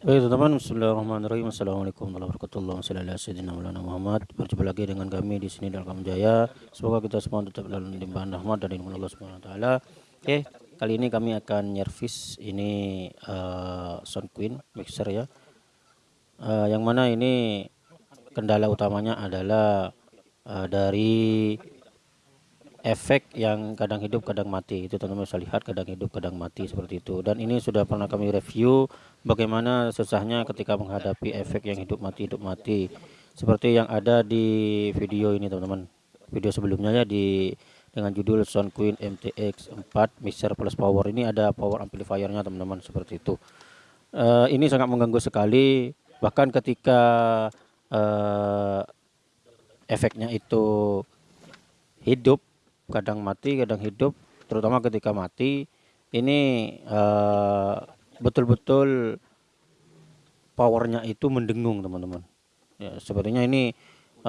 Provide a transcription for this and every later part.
Baik teman-teman, Bismillahirrahmanirrahim. Assalamualaikum warahmatullahi wabarakatuh. Muhammad. Berjumpa lagi dengan kami di sini dalam Jaya. Semoga kita semua tetap dalam limpahan rahmat dari Allah Subhanahu wa taala. Oke, kali ini kami akan nyervis ini uh, Sound Queen mixer ya. Uh, yang mana ini kendala utamanya adalah uh, dari efek yang kadang hidup kadang mati. Itu teman-teman bisa lihat kadang hidup kadang mati seperti itu. Dan ini sudah pernah kami review bagaimana susahnya ketika menghadapi efek yang hidup mati hidup mati. Seperti yang ada di video ini teman-teman. Video sebelumnya ya di dengan judul Sound Queen MTX 4 mixer plus power. Ini ada power amplifiernya teman-teman seperti itu. Uh, ini sangat mengganggu sekali. Bahkan ketika uh, efeknya itu hidup kadang mati kadang hidup terutama ketika mati ini eh, betul-betul powernya itu mendengung teman-teman. Ya sepertinya ini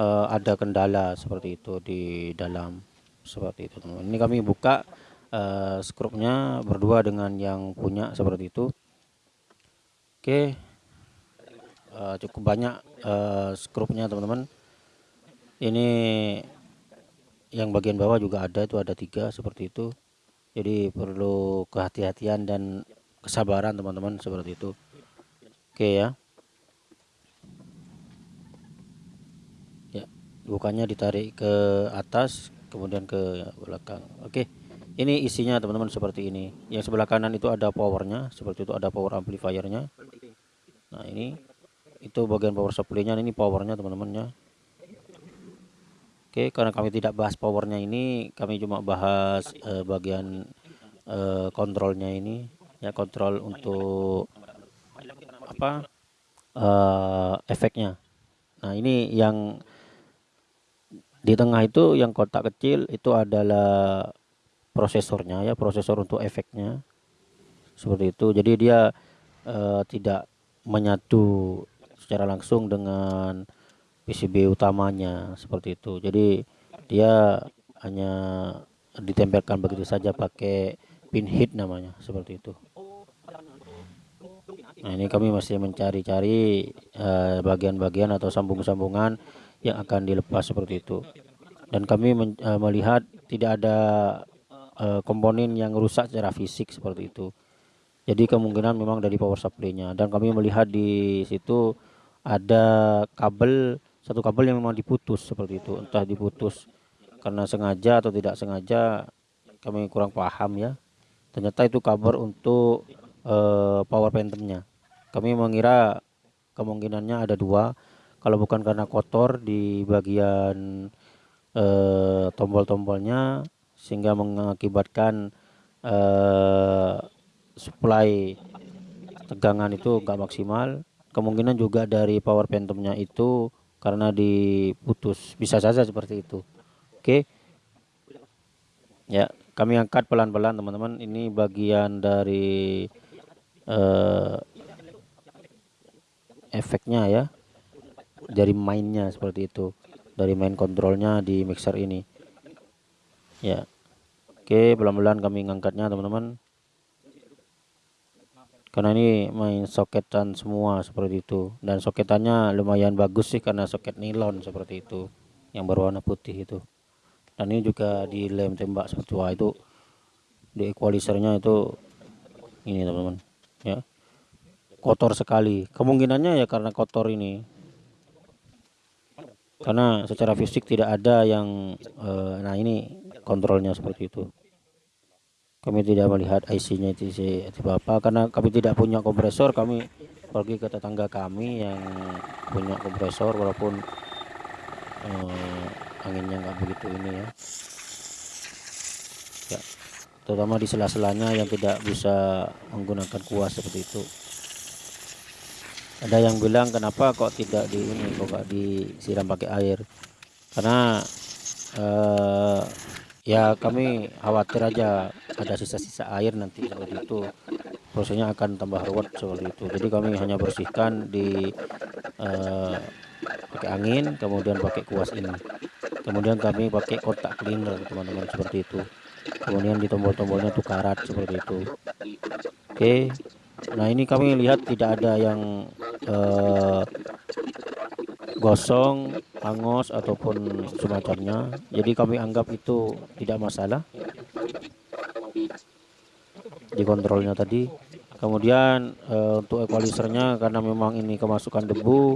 uh, ada kendala seperti itu di dalam seperti itu teman-teman. Ini kami buka uh, skrupnya berdua dengan yang punya seperti itu. Oke. Uh, cukup banyak uh, skrupnya teman-teman. Ini yang bagian bawah juga ada itu ada tiga seperti itu. Jadi perlu kehati-hatian dan kesabaran teman-teman seperti itu. Oke ya. Ya bukannya ditarik ke atas kemudian ke belakang. Oke ini isinya teman-teman seperti ini. Yang sebelah kanan itu ada powernya seperti itu ada power amplifiernya. Nah ini itu bagian power supply-nya ini powernya teman-teman ya Oke, karena kami tidak bahas powernya ini, kami cuma bahas uh, bagian uh, kontrolnya ini, ya kontrol untuk apa uh, efeknya. Nah ini yang di tengah itu yang kotak kecil itu adalah prosesornya ya, prosesor untuk efeknya seperti itu. Jadi dia uh, tidak menyatu secara langsung dengan PCB utamanya seperti itu. Jadi dia hanya ditempelkan begitu saja pakai pin hit namanya seperti itu. Nah ini kami masih mencari-cari eh, bagian-bagian uh, atau sambung-sambungan yang akan dilepas seperti itu. Dan kami uh, melihat tidak ada uh, komponen yang rusak secara fisik seperti itu. Jadi kemungkinan memang dari power supply-nya. Dan kami melihat di situ ada kabel satu kabel yang memang diputus seperti itu. Entah diputus karena sengaja atau tidak sengaja kami kurang paham ya. Ternyata itu kabel untuk uh, power phantomnya. Kami mengira kemungkinannya ada dua. Kalau bukan karena kotor di bagian uh, tombol-tombolnya sehingga mengakibatkan uh, supply tegangan itu enggak maksimal. Kemungkinan juga dari power phantomnya itu karena diputus. Bisa saja seperti itu. Oke? Ya kami angkat pelan-pelan teman-teman. Ini bagian dari uh, efeknya ya. Dari mainnya seperti itu. Dari main kontrolnya di mixer ini. Ya. Oke pelan-pelan kami ngangkatnya teman-teman karena ini main soketan semua seperti itu. Dan soketannya lumayan bagus sih karena soket nilon seperti itu yang berwarna putih itu. Dan ini juga di lem tembak seperti itu di equalizernya itu ini teman-teman ya. Kotor sekali. Kemungkinannya ya karena kotor ini. Karena secara fisik tidak ada yang eh, nah ini kontrolnya seperti itu kami tidak melihat IC-nya itu apa karena kami tidak punya kompresor kami pergi ke tetangga kami yang punya kompresor walaupun eh, anginnya nggak begitu ini ya. Ya terutama di sela-selanya yang tidak bisa menggunakan kuas seperti itu. Ada yang bilang kenapa kok tidak di ini kok gak disiram pakai air? Karena eh, ya kami khawatir aja ada sisa-sisa air nanti seperti itu prosesnya akan tambah ruwet seperti itu. Jadi kami hanya bersihkan di uh, pakai angin kemudian pakai kuas ini. Kemudian kami pakai kotak cleaner teman-teman seperti itu. Kemudian di tombol-tombolnya tuh karat seperti itu. Oke. Nah ini kami lihat tidak ada yang uh, gosong hangus ataupun semacamnya. Jadi kami anggap itu tidak masalah. Di kontrolnya tadi. Kemudian uh, untuk equalizernya karena memang ini kemasukan debu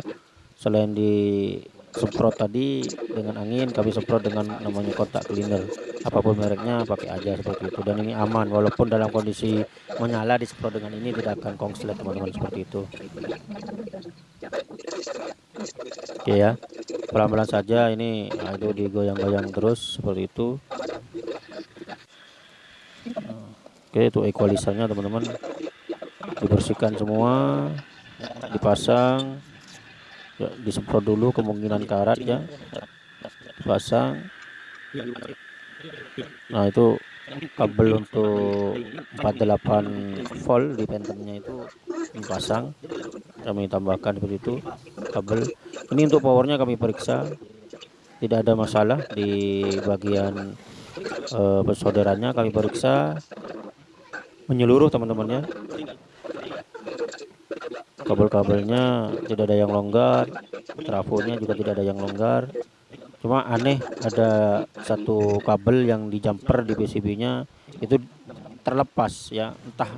selain di semprot tadi dengan angin kami semprot dengan namanya kotak cleaner. Apa pun mereknya pakai aja seperti itu. Dan ini aman walaupun dalam kondisi menyala disemprot dengan ini tidak akan kongslet teman-teman seperti itu oke ya. Pelan-pelan saja ini nah, itu digoyang-goyang terus seperti itu. Oke itu equalizernya teman-teman. Dibersihkan semua dipasang. Ya, disemprot dulu kemungkinan karat ya. Pasang nah itu kabel untuk 48 volt di pentemnya itu dipasang. Kami tambahkan seperti itu kabel. Ini untuk powernya kami periksa. Tidak ada masalah di bagian uh, persaudaranya. Kami periksa menyeluruh teman-temannya. Kabel-kabelnya tidak ada yang longgar trafonya juga tidak ada yang longgar cuma aneh ada satu kabel yang di jumper di PCB nya itu terlepas ya. Entah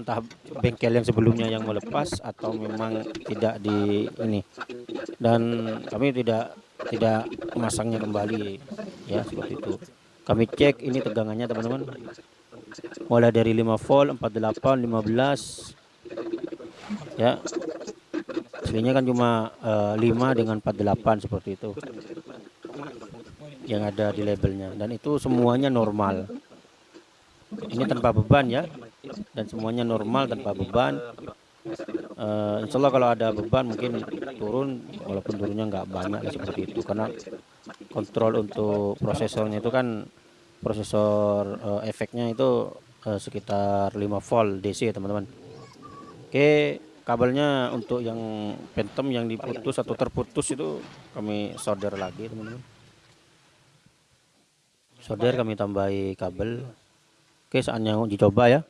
entah bengkel yang sebelumnya yang melepas atau memang tidak di ini. Dan kami tidak tidak memasangnya kembali ya seperti itu. Kami cek ini tegangannya teman-teman. Mulai dari 5 volt 48 15 ya. Aslinya kan cuma uh, eh, 5 dengan 48 seperti itu yang ada di labelnya. Dan itu semuanya normal. Ini tanpa beban ya. Dan semuanya normal tanpa beban. Uh, insya Allah kalau ada beban mungkin turun. Walaupun turunnya nggak banyak ya seperti itu. Karena kontrol untuk prosesornya itu kan prosesor uh, efeknya itu uh, sekitar 5 volt DC teman-teman. Oke, kabelnya untuk yang phantom yang diputus atau terputus itu kami solder lagi, teman-teman. Solder kami tambahi kabel. Oke, saatnya dicoba ya.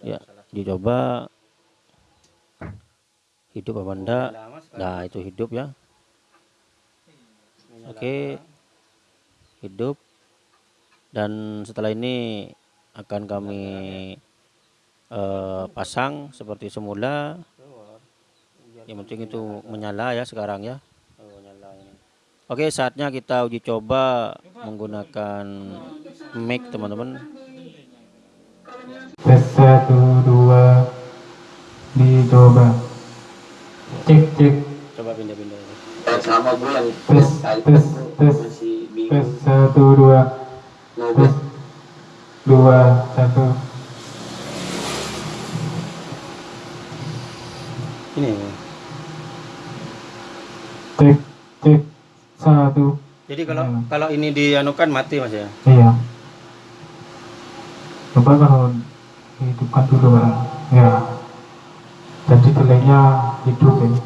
Ya, dicoba hidup apa enggak? Nah, itu hidup ya. Oke. Hidup. Dan setelah ini akan kami uh, pasang seperti semula yang penting itu menyala ya sekarang ya Oke saatnya kita uji coba menggunakan mic teman-teman. Tes satu dua dicoba. Cek cek. Coba pindah-pindah. Sama gue yang tes tes tes tes. Satu dua. Tes. Dua satu. Ini satu jadi kalau ya. kalau ini dianukan mati mas ya? Iya. Coba kalau hidupkan dulu pak ya. Jadi delaynya hidup ini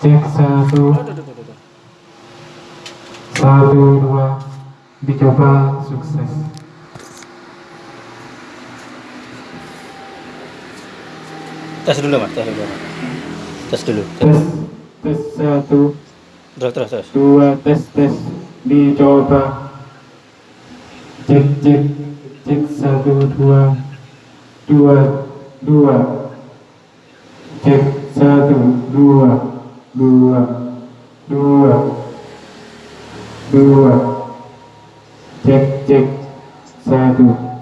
cek satu. Satu dua. Dicoba sukses. Tes dulu mas. Tes dulu. Tes dulu. Tes tes satu terus terus terus. Dua tes tes. Dicoba. Cek cek cek. Satu dua. Dua dua. Cek. Satu dua dua dua dua. Cek cek. Satu.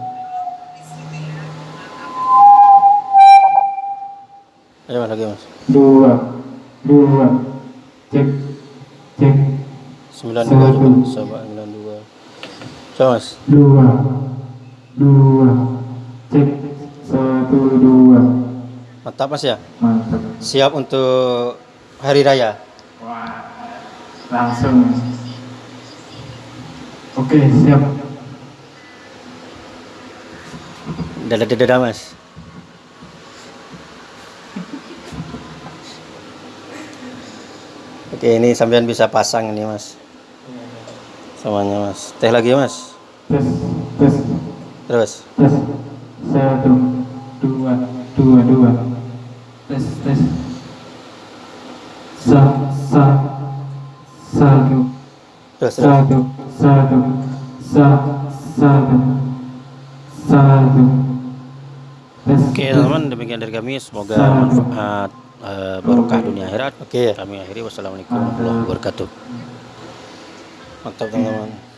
Ayo mas lagi mas. Dua, dua, cek, cek. Sembilan dua coba, coba sembilan dua. Coba mas. Dua, dua, cek, satu dua. Mantap mas ya. Mantap. Siap untuk hari raya. Wah, langsung. Oke siap. Dadah dadah mas. Oke, ini sampean bisa pasang ini, Mas. Semuanya, Mas. Teh lagi, Mas. Tes, tes. Terus. Tes. Satu. dua dua dua tes tes sa sa satu Sudah, sudah. satu satu sa satu satu tes Oke teman-teman demikian dari kami semoga Salam. Eh, barokah dunia akhirat. Oke. Kami akhiri wassalamualaikum warahmatullahi wabarakatuh. Mantap teman-teman.